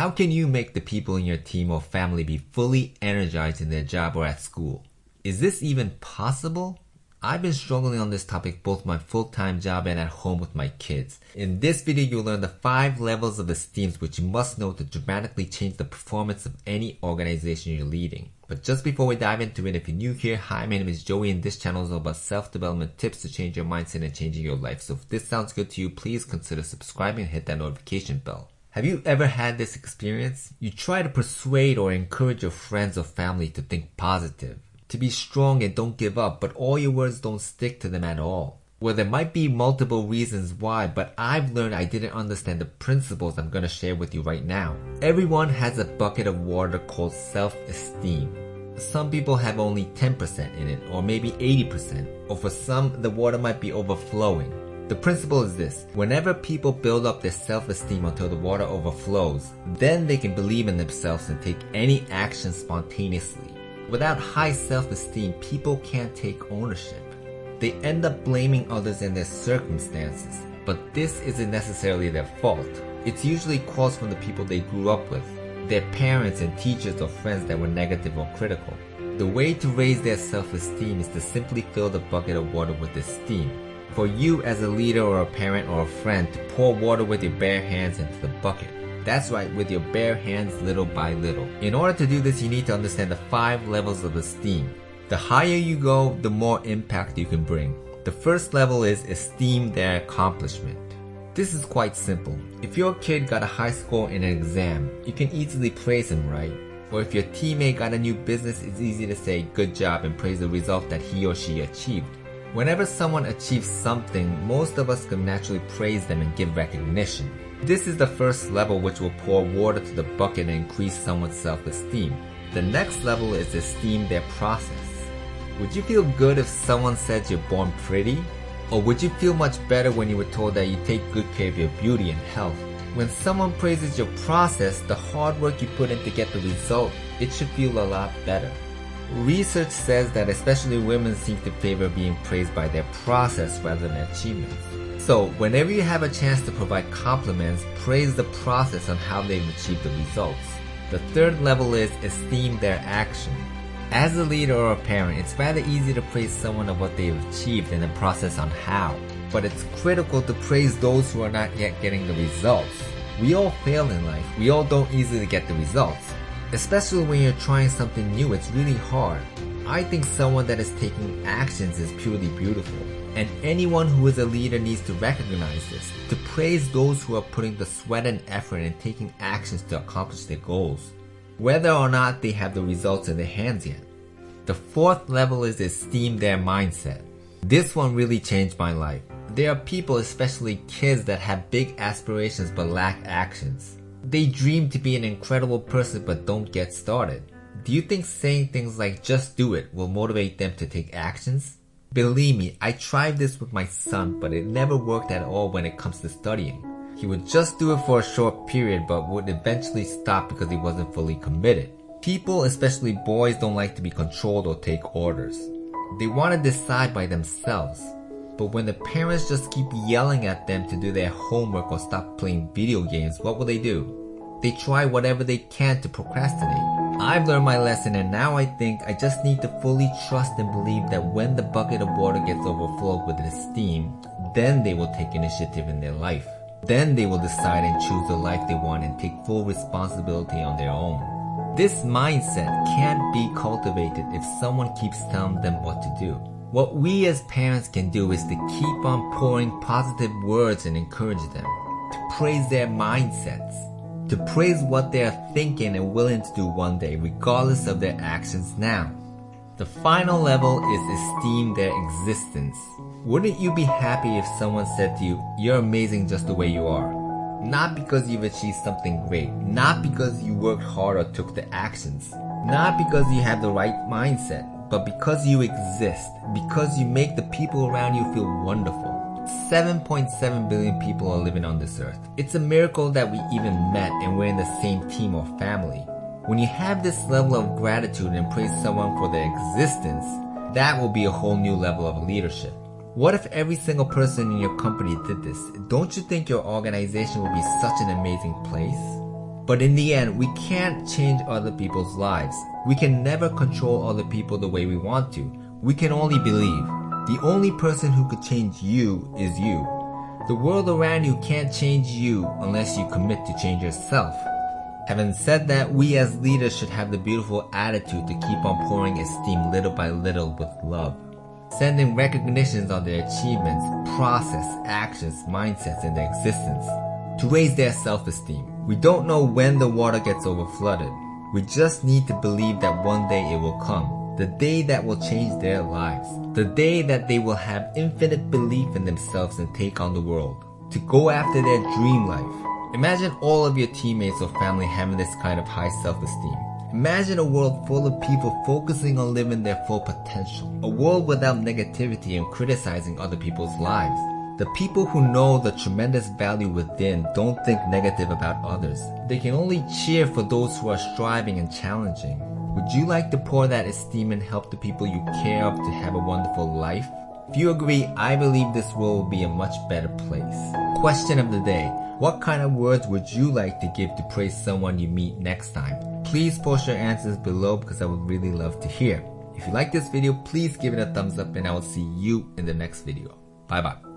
How can you make the people in your team or family be fully energized in their job or at school? Is this even possible? I've been struggling on this topic both my full-time job and at home with my kids. In this video, you'll learn the 5 levels of esteem which you must know to dramatically change the performance of any organization you're leading. But just before we dive into it, if you're new here, hi, my name is Joey and this channel is all about self-development tips to change your mindset and changing your life. So if this sounds good to you, please consider subscribing and hit that notification bell. Have you ever had this experience? You try to persuade or encourage your friends or family to think positive to be strong and don't give up, but all your words don't stick to them at all. Well, there might be multiple reasons why, but I've learned I didn't understand the principles I'm gonna share with you right now. Everyone has a bucket of water called self-esteem. Some people have only 10% in it, or maybe 80%, or for some, the water might be overflowing. The principle is this, whenever people build up their self-esteem until the water overflows, then they can believe in themselves and take any action spontaneously. Without high self-esteem, people can't take ownership. They end up blaming others and their circumstances, but this isn't necessarily their fault. It's usually caused from the people they grew up with, their parents and teachers or friends that were negative or critical. The way to raise their self-esteem is to simply fill the bucket of water with esteem. For you as a leader or a parent or a friend to pour water with your bare hands into the bucket. That's right, with your bare hands little by little. In order to do this, you need to understand the five levels of esteem. The higher you go, the more impact you can bring. The first level is esteem their accomplishment. This is quite simple. If your kid got a high score in an exam, you can easily praise him, right? Or if your teammate got a new business, it's easy to say good job and praise the result that he or she achieved. Whenever someone achieves something, most of us can naturally praise them and give recognition. This is the first level which will pour water to the bucket and increase someone's self-esteem. The next level is esteem their process. Would you feel good if someone said you're born pretty? Or would you feel much better when you were told that you take good care of your beauty and health? When someone praises your process, the hard work you put in to get the result, it should feel a lot better. Research says that especially women seem to favor being praised by their process rather than achievements. So whenever you have a chance to provide compliments, praise the process on how they've achieved the results. The third level is esteem their action. As a leader or a parent, it's rather easy to praise someone of what they've achieved and the process on how. But it's critical to praise those who are not yet getting the results. We all fail in life. We all don't easily get the results. Especially when you're trying something new, it's really hard. I think someone that is taking actions is purely beautiful. And anyone who is a leader needs to recognize this, to praise those who are putting the sweat and effort and taking actions to accomplish their goals, whether or not they have the results in their hands yet. The fourth level is esteem their mindset. This one really changed my life. There are people, especially kids, that have big aspirations but lack actions. They dream to be an incredible person but don't get started. Do you think saying things like just do it will motivate them to take actions? Believe me, I tried this with my son, but it never worked at all when it comes to studying. He would just do it for a short period, but would eventually stop because he wasn't fully committed. People, especially boys, don't like to be controlled or take orders. They want to decide by themselves. But when the parents just keep yelling at them to do their homework or stop playing video games, what will they do? They try whatever they can to procrastinate. I've learned my lesson and now I think I just need to fully trust and believe that when the bucket of water gets overflowed with esteem, then they will take initiative in their life. Then they will decide and choose the life they want and take full responsibility on their own. This mindset can't be cultivated if someone keeps telling them what to do. What we as parents can do is to keep on pouring positive words and encourage them, to praise their mindsets, to praise what they are thinking and willing to do one day, regardless of their actions now. The final level is esteem their existence. Wouldn't you be happy if someone said to you, you're amazing just the way you are? Not because you've achieved something great, not because you worked hard or took the actions, not because you have the right mindset, but because you exist, because you make the people around you feel wonderful. 7.7 billion people are living on this earth. It's a miracle that we even met and we're in the same team or family. When you have this level of gratitude and praise someone for their existence, that will be a whole new level of leadership. What if every single person in your company did this? Don't you think your organization would be such an amazing place? But in the end, we can't change other people's lives. We can never control other people the way we want to. We can only believe. The only person who could change you is you. The world around you can't change you unless you commit to change yourself. Having said that, we as leaders should have the beautiful attitude to keep on pouring esteem little by little with love. Sending recognitions on their achievements, process, actions, mindsets, and their existence. To raise their self-esteem. We don't know when the water gets overflooded. We just need to believe that one day it will come. The day that will change their lives. The day that they will have infinite belief in themselves and take on the world. To go after their dream life. Imagine all of your teammates or family having this kind of high self-esteem. Imagine a world full of people focusing on living their full potential. A world without negativity and criticizing other people's lives. The people who know the tremendous value within don't think negative about others. They can only cheer for those who are striving and challenging. Would you like to pour that esteem and help the people you care of to have a wonderful life? If you agree, I believe this world will be a much better place. Question of the day. What kind of words would you like to give to praise someone you meet next time? Please post your answers below because I would really love to hear. If you like this video, please give it a thumbs up and I will see you in the next video. Bye bye.